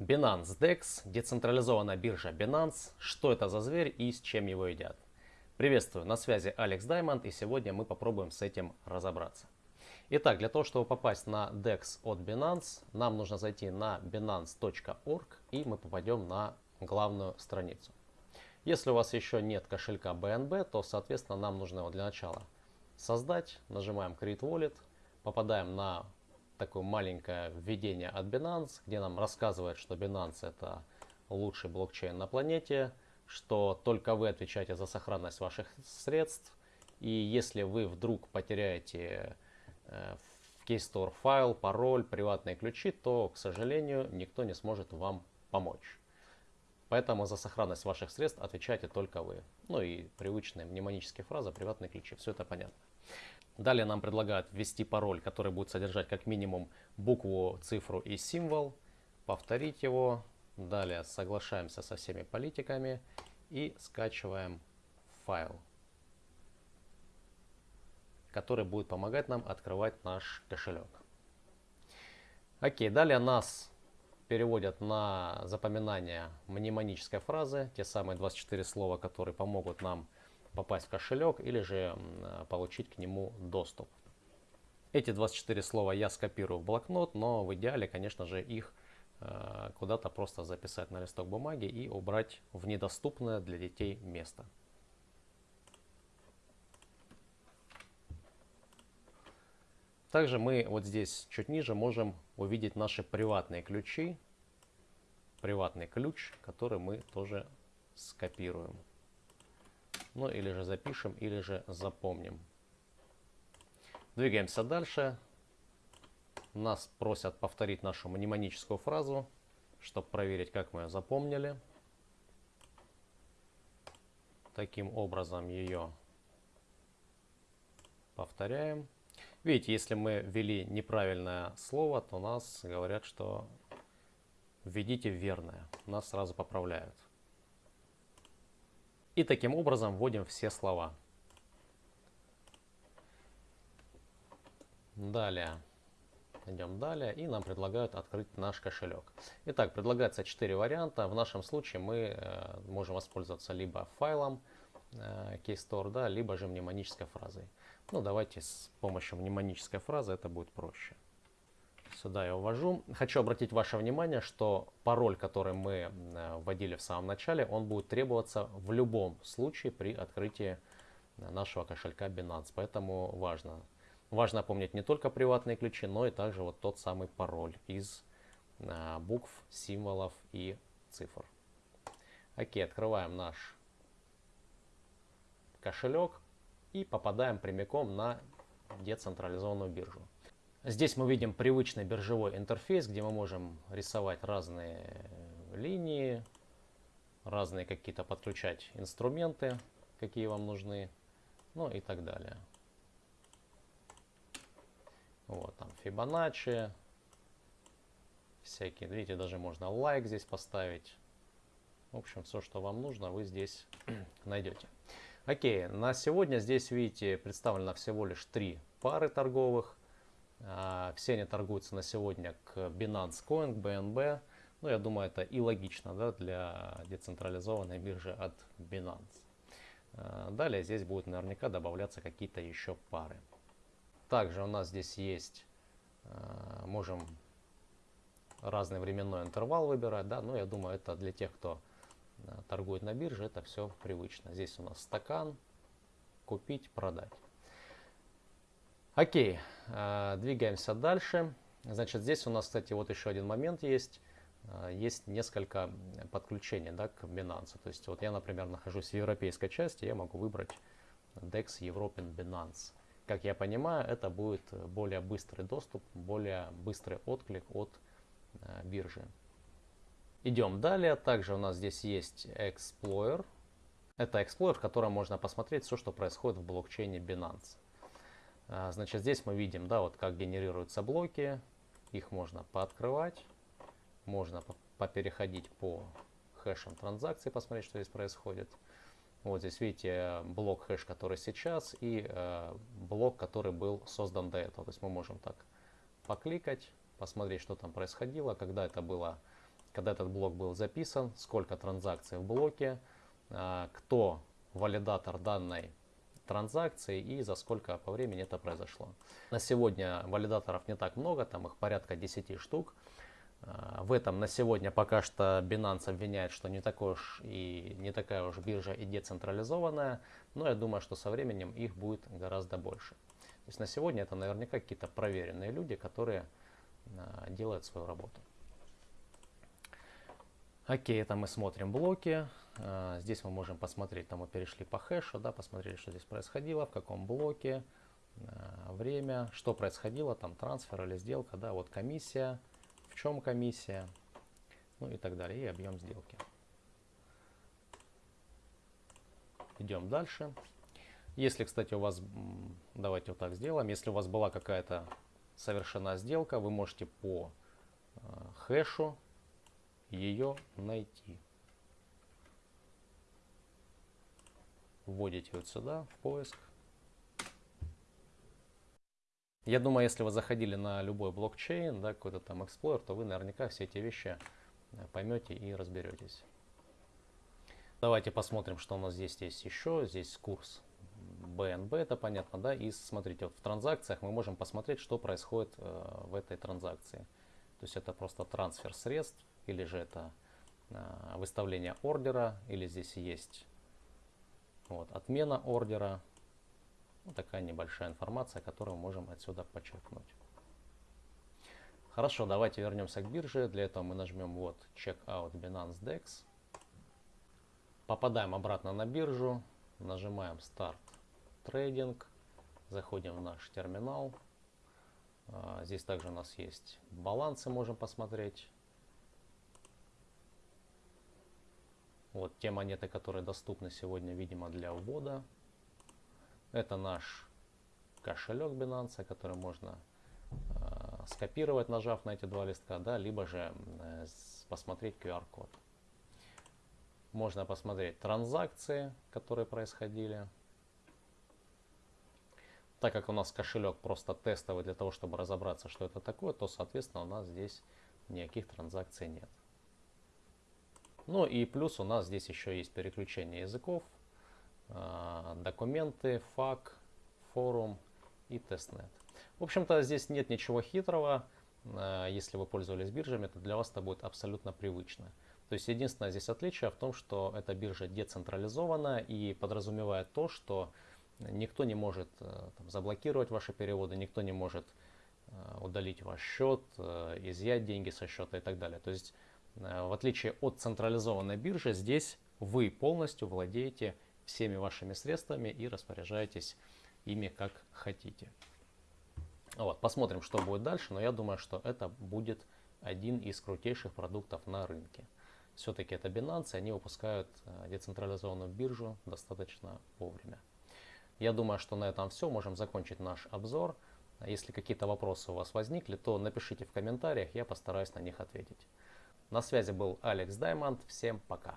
Binance DEX, децентрализованная биржа Binance, что это за зверь и с чем его едят. Приветствую, на связи Алекс Даймонд и сегодня мы попробуем с этим разобраться. Итак, для того, чтобы попасть на DEX от Binance, нам нужно зайти на binance.org и мы попадем на главную страницу. Если у вас еще нет кошелька BNB, то, соответственно, нам нужно его для начала создать. Нажимаем Create Wallet, попадаем на такое маленькое введение от Binance, где нам рассказывает, что Binance это лучший блокчейн на планете, что только вы отвечаете за сохранность ваших средств. И если вы вдруг потеряете э, в Keystore файл, пароль, приватные ключи, то, к сожалению, никто не сможет вам помочь. Поэтому за сохранность ваших средств отвечаете только вы. Ну и привычные мнемонические фразы, приватные ключи, все это понятно. Далее нам предлагают ввести пароль, который будет содержать как минимум букву, цифру и символ. Повторить его. Далее соглашаемся со всеми политиками и скачиваем файл, который будет помогать нам открывать наш кошелек. Окей, далее нас переводят на запоминание мнемонической фразы, те самые 24 слова, которые помогут нам попасть в кошелек или же получить к нему доступ. Эти 24 слова я скопирую в блокнот, но в идеале, конечно же, их э, куда-то просто записать на листок бумаги и убрать в недоступное для детей место. Также мы вот здесь чуть ниже можем увидеть наши приватные ключи, приватный ключ, который мы тоже скопируем. Ну или же запишем, или же запомним. Двигаемся дальше. Нас просят повторить нашу мнемоническую фразу, чтобы проверить, как мы ее запомнили. Таким образом ее повторяем. Видите, если мы ввели неправильное слово, то нас говорят, что введите верное. Нас сразу поправляют. И таким образом вводим все слова. Далее. Идем далее и нам предлагают открыть наш кошелек. Итак, предлагается 4 варианта. В нашем случае мы э, можем воспользоваться либо файлом э, KeyStore, да, либо же мнемонической фразой. Ну, давайте с помощью мнемонической фразы это будет проще. Сюда я ввожу. Хочу обратить ваше внимание, что пароль, который мы вводили в самом начале, он будет требоваться в любом случае при открытии э, нашего кошелька Binance. Поэтому важно. Важно помнить не только приватные ключи, но и также вот тот самый пароль из э, букв, символов и цифр. Окей, открываем наш кошелек и попадаем прямиком на децентрализованную биржу. Здесь мы видим привычный биржевой интерфейс, где мы можем рисовать разные линии, разные какие-то подключать инструменты, какие вам нужны, ну и так далее. Вот там Fibonacci, всякие, видите, даже можно лайк здесь поставить. В общем, все, что вам нужно, вы здесь найдете. Окей, на сегодня здесь, видите, представлено всего лишь три пары торговых. А, все они торгуются на сегодня к Binance Coin, к BNB. Ну, я думаю, это и логично да, для децентрализованной биржи от Binance. А, далее здесь будут наверняка добавляться какие-то еще пары. Также у нас здесь есть, а, можем разный временной интервал выбирать. Да, но я думаю, это для тех, кто торгует на бирже, это все привычно. Здесь у нас стакан, купить, продать. Окей, двигаемся дальше. Значит, здесь у нас, кстати, вот еще один момент есть. Э, есть несколько подключений да, к Binance. То есть вот я, например, нахожусь в европейской части, я могу выбрать DEX European Binance. Как я понимаю, это будет более быстрый доступ, более быстрый отклик от э, биржи. Идем далее. Также у нас здесь есть Explorer. Это Explorer, в котором можно посмотреть все, что происходит в блокчейне Binance. А, значит, здесь мы видим, да, вот как генерируются блоки. Их можно пооткрывать. Можно попереходить по хэшам транзакций, посмотреть, что здесь происходит. Вот здесь видите блок хэш, который сейчас, и э, блок, который был создан до этого. То есть мы можем так покликать, посмотреть, что там происходило, когда это было когда этот блок был записан, сколько транзакций в блоке, а, кто валидатор данной транзакции и за сколько по времени это произошло. На сегодня валидаторов не так много, там их порядка 10 штук. А, в этом на сегодня пока что Binance обвиняет, что не, такой уж и, не такая уж биржа и децентрализованная, но я думаю, что со временем их будет гораздо больше. То есть на сегодня это наверняка какие-то проверенные люди, которые а, делают свою работу. Окей, это мы смотрим блоки. А, здесь мы можем посмотреть, там мы перешли по хэшу, да, посмотрели, что здесь происходило, в каком блоке, время, что происходило, там трансфер или сделка, да, вот комиссия, в чем комиссия, ну и так далее, и объем сделки. Идем дальше. Если, кстати, у вас, давайте вот так сделаем, если у вас была какая-то совершена сделка, вы можете по э, хэшу ее найти. Вводите вот сюда, в поиск. Я думаю, если вы заходили на любой блокчейн, да, какой-то там Explorer, то вы наверняка все эти вещи э, поймете и разберетесь. Давайте посмотрим, что у нас здесь есть еще. Здесь курс BNB, это понятно, да. И смотрите, вот в транзакциях мы можем посмотреть, что происходит э, в этой транзакции. То есть это просто трансфер средств, или же это э, выставление ордера, или здесь есть вот, отмена ордера. Вот такая небольшая информация, которую мы можем отсюда подчеркнуть. Хорошо, давайте вернемся к бирже. Для этого мы нажмем вот Checkout Binance DEX. Попадаем обратно на биржу. Нажимаем Start Trading. Заходим в наш терминал. А, здесь также у нас есть балансы, можем посмотреть. Вот те монеты, которые доступны сегодня, видимо, для ввода. Это наш кошелек Binance, который можно э, скопировать, нажав на эти два листка, да, либо же э, посмотреть QR-код. Можно посмотреть транзакции, которые происходили. Так как у нас кошелек просто тестовый для того, чтобы разобраться, что это такое, то, соответственно, у нас здесь никаких транзакций нет. Ну и плюс у нас здесь еще есть переключение языков. А, документы, FAQ, форум и testnet. В общем-то, здесь нет ничего хитрого. А, если вы пользовались биржами, то для вас это будет абсолютно привычно. То есть единственное здесь отличие в том, что эта биржа децентрализована и подразумевает то, что никто не может э, там, заблокировать ваши переводы, никто не может э, удалить ваш счет, э, изъять деньги со счета и так далее. То есть в отличие от централизованной биржи, здесь вы полностью владеете всеми вашими средствами и распоряжаетесь ими как хотите. Вот, посмотрим, что будет дальше, но я думаю, что это будет один из крутейших продуктов на рынке. Все-таки это Binance, они выпускают э, децентрализованную биржу достаточно вовремя. Я думаю, что на этом все. Можем закончить наш обзор. Если какие-то вопросы у вас возникли, то напишите в комментариях, я постараюсь на них ответить. На связи был Алекс Даймонд. Всем пока.